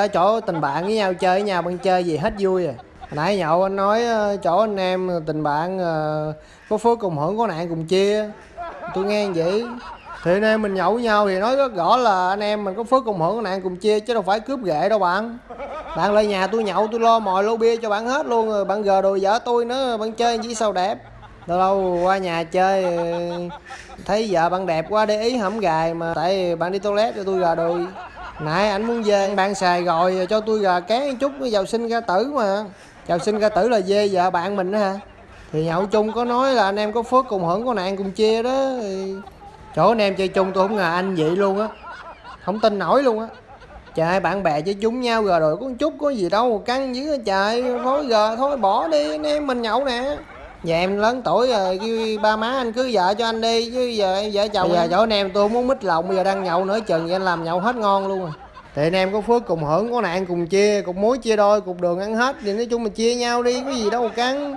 ở chỗ tình bạn với nhau chơi với nhau bạn chơi gì hết vui à. Hồi nãy nhậu anh nói ờ, chỗ anh em tình bạn ờ, có phước cùng hưởng có nạn cùng chia tôi nghe vậy. Thì anh em mình nhậu với nhau thì nói rất rõ là anh em mình có phước cùng hưởng có nạn cùng chia chứ đâu phải cướp ghệ đâu bạn. Bạn lại nhà tôi nhậu tôi lo mồi lô bia cho bạn hết luôn rồi. Bạn gờ đồ vợ tôi nữa bạn chơi chỉ sao đẹp. Lâu lâu qua nhà chơi thấy vợ bạn đẹp quá để ý hổng gài mà. Tại bạn đi toilet cho tôi gà đùi nãy anh muốn về bạn xài rồi cho tôi gà kén chút vào sinh ra tử mà. Vào sinh ra tử là dê vợ bạn mình đó hả? Thì nhậu chung có nói là anh em có phước cùng hưởng, có nạn cùng chia đó. Thì... chỗ anh em chơi chung tôi không ngờ anh vậy luôn á. Không tin nổi luôn á. Trời, bạn bè chơi chung nhau rồi rồi có chút có gì đâu, căng dữ trời. Thôi giờ, thôi bỏ đi, anh em mình nhậu nè. Dạ em lớn tuổi rồi kêu ba má anh cưới vợ cho anh đi chứ giờ em vợ chồng giờ chỗ anh em tôi không muốn mít lòng bây giờ đang nhậu nữa chừng vậy anh làm nhậu hết ngon luôn rồi thì anh em có phước cùng hưởng có nạn cùng chia cục muối chia đôi cục đường ăn hết thì nói chung mình chia nhau đi có gì đâu mà cắn.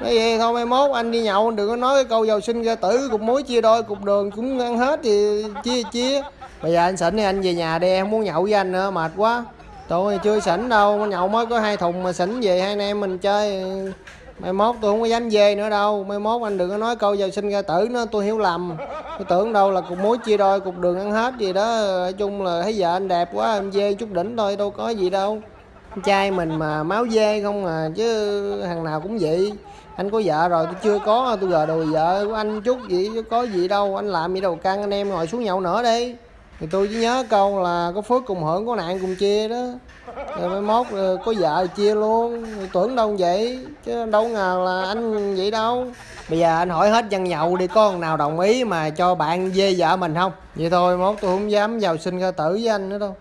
Nói vậy thôi mai mốt anh đi nhậu đừng có nói cái câu giàu sinh ra tử cục muối chia đôi cục đường cũng ăn hết thì chia chia. Bây giờ anh xỉn thì anh về nhà đi em muốn nhậu với anh nữa mệt quá. Tôi chưa xỉn đâu nhậu mới có hai thùng mà xỉn về hai anh em mình chơi mai mốt tôi không có dám về nữa đâu. Mai mốt anh đừng có nói câu giờ sinh ra tử nữa, tôi hiểu lầm. Tôi tưởng đâu là cục muối chia đôi, cục đường ăn hết gì đó. Nói chung là thấy vợ anh đẹp quá, em dê chút đỉnh thôi, đâu có gì đâu. Trai mình mà máu dê không à chứ thằng nào cũng vậy. Anh có vợ rồi, tôi chưa có, tôi gờ đồ vợ của anh chút gì, chứ có gì đâu. Anh làm gì đâu căng anh em ngồi xuống nhậu nữa đi thì tôi chỉ nhớ câu là có phước cùng hưởng, có nạn cùng chia đó. Rồi mai mốt ờ, có vợ chia luôn. Rồi tưởng đâu vậy, chứ đâu ngờ là anh vậy đâu. Bây giờ anh hỏi hết dân nhậu đi, có con nào đồng ý mà cho bạn dê vợ mình không? Vậy thôi mốt tôi không dám vào sinh ra tử với anh nữa đâu.